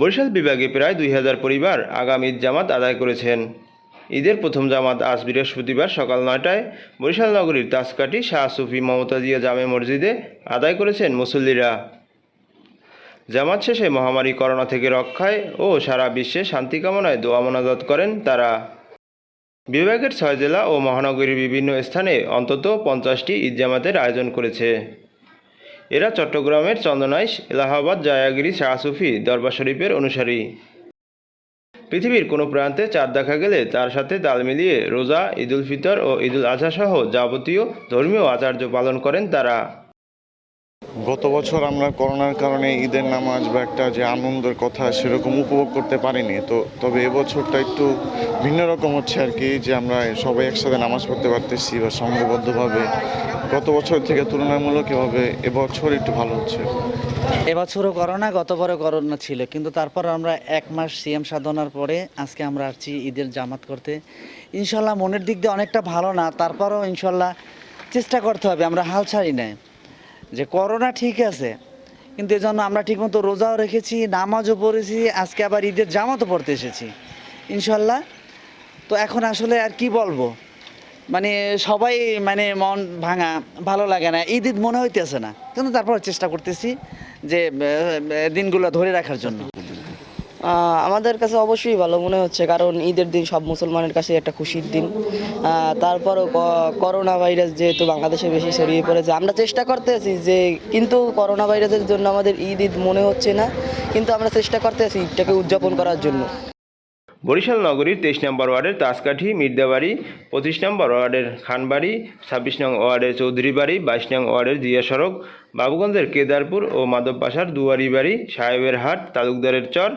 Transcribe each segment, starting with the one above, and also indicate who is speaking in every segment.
Speaker 1: বরিশাল বিভাগে প্রায় দুই হাজার পরিবার আগাম ঈদ জামাত আদায় করেছেন। ঈদের প্রথম জামাত আজ বৃহস্পতিবার সকাল নয়টায় বরিশাল নগরীর তাসকাটি শাহ সুফি মমতাজিয়া জামে মসজিদে আদায় করেছেন মুসল্লিরা। জামাত শেষে মহামারী করোনা থেকে রক্ষায় ও সারা বিশ্বে শান্তি কামনায় দোয়া মোনাজাত করেন তারা। বিভাগের ছয় জেলা ও মহানগরীর বিভিন্ন স্থানে অন্তত পঞ্চাশটি ঈদ জামাতের আয়োজন করেছে। এরা চট্টগ্রামের চন্দনাইশ, এলাহাবাদ, জায়াগিরি শাহ সুফি দরবার শরীফের অনুসারী। পৃথিবীর কোনো প্রান্তে চাঁদ দেখা গেলে তার সাথে তাল মিলিয়ে রোজা, ঈদুল ফিতর ও ঈদুল আজহা সহ যাবতীয় ধর্মীয় আচার্য পালন করেন তারা।
Speaker 2: গত বছর আমরা করোনার কারণে ঈদের নামাজ বা একটা যে আনন্দের কথা সেরকম উপভোগ করতে পারিনি। তো তবে এবছরটা একটু ভিন্ন রকম হচ্ছে আর কি, যে আমরা সবাই একসাথে নামাজ পড়তে পারতেছি বা সংঘবদ্ধভাবে গত বছর থেকে তুলনামূলক এভাবে এবছর একটু ভালো হচ্ছে।
Speaker 3: এবছরও করোনা, গতবারও করোনা ছিল, কিন্তু তারপর আমরা এক মাস সিএম সাধনার পরে আজকে আমরা আসছি ঈদের জামাত করতে। ইনশাল্লাহ মনের দিক দিয়ে অনেকটা ভালো না, তারপরও ইনশাল্লাহ চেষ্টা করতে হবে, আমরা হাল ছাড়ি নাই। যে করোনা ঠিক আছে, কিন্তু এই জন্য আমরা ঠিকমতো রোজাও রেখেছি, নামাজও পড়েছি, আজকে আবার ঈদের জামাতও পড়তে এসেছি, ইনশাল্লাহ। তো এখন আসলে আর কি বলব? মানে সবাই মানে মন ভাঙা, ভালো লাগে না, ঈদ ঈদ মনে হইতেছে না। কিন্তু তারপর চেষ্টা করতেছি যে দিনগুলো ধরে রাখার জন্য।
Speaker 4: আমাদের কাছে অবশ্যই ভালো মনে হচ্ছে, কারণ ঈদের দিন সব মুসলমানের কাছে একটা খুশির দিন। তারপরও করোনা ভাইরাস যেহেতু বাংলাদেশে বেশি ছড়িয়ে পড়েছে, আমরা চেষ্টা করতেছি যে, কিন্তু করোনা ভাইরাসের জন্য আমাদের ঈদ ঈদ মনে হচ্ছে না, কিন্তু আমরা চেষ্টা করতেছি ঈদটাকে উদযাপন করার জন্য।
Speaker 1: বরিশাল নগরীর তেইশ নম্বর ওয়ার্ডের তাসকাঠি মির্দাবাড়ি পঁচিশ নম্বর ওয়ার্ডের খানবাড়ি, ছাব্বিশ নং ওয়ার্ডের চৌধুরী বাড়ি বাইশ নং ওয়ার্ডের জিয়া সড়ক, বাবুগঞ্জের কেদারপুর ও মাধবপাশার দুয়ারি বাড়ি সাহেবের হাট, তালুকদারের চর,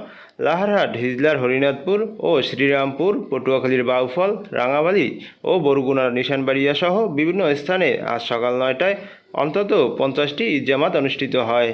Speaker 1: লাহারহাট, হিজলার হরিনাথপুর ও শ্রীরামপুর, পটুয়াখালীর বাউফল, রাঙাবালি ও বরগুনার নিশানবাড়িয়া সহ বিভিন্ন স্থানে আজ সকাল নয়টায় অন্তত পঞ্চাশটি ঈদ জামাত অনুষ্ঠিত হয়।